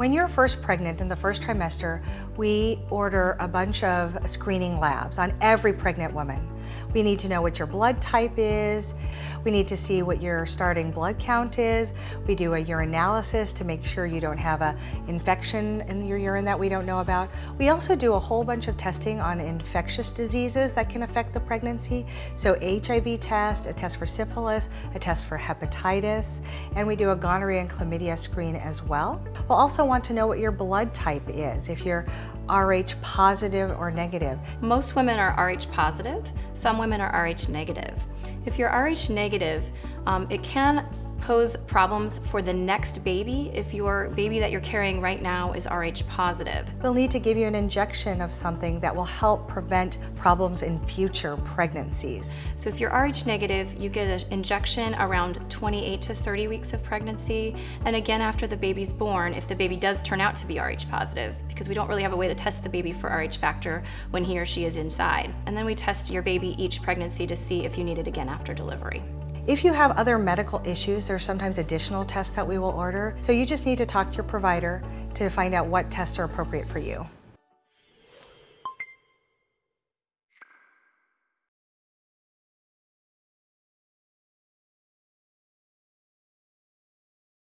When you're first pregnant in the first trimester, we order a bunch of screening labs on every pregnant woman. We need to know what your blood type is. We need to see what your starting blood count is. We do a urinalysis to make sure you don't have an infection in your urine that we don't know about. We also do a whole bunch of testing on infectious diseases that can affect the pregnancy. So HIV test, a test for syphilis, a test for hepatitis, and we do a gonorrhea and chlamydia screen as well. We'll also want to know what your blood type is, if you're RH positive or negative. Most women are RH positive, some women are RH negative. If you're RH negative, um, it can pose problems for the next baby if your baby that you're carrying right now is Rh positive. We'll need to give you an injection of something that will help prevent problems in future pregnancies. So if you're Rh negative, you get an injection around 28 to 30 weeks of pregnancy, and again after the baby's born, if the baby does turn out to be Rh positive, because we don't really have a way to test the baby for Rh factor when he or she is inside. And then we test your baby each pregnancy to see if you need it again after delivery. If you have other medical issues, there are sometimes additional tests that we will order. So you just need to talk to your provider to find out what tests are appropriate for you.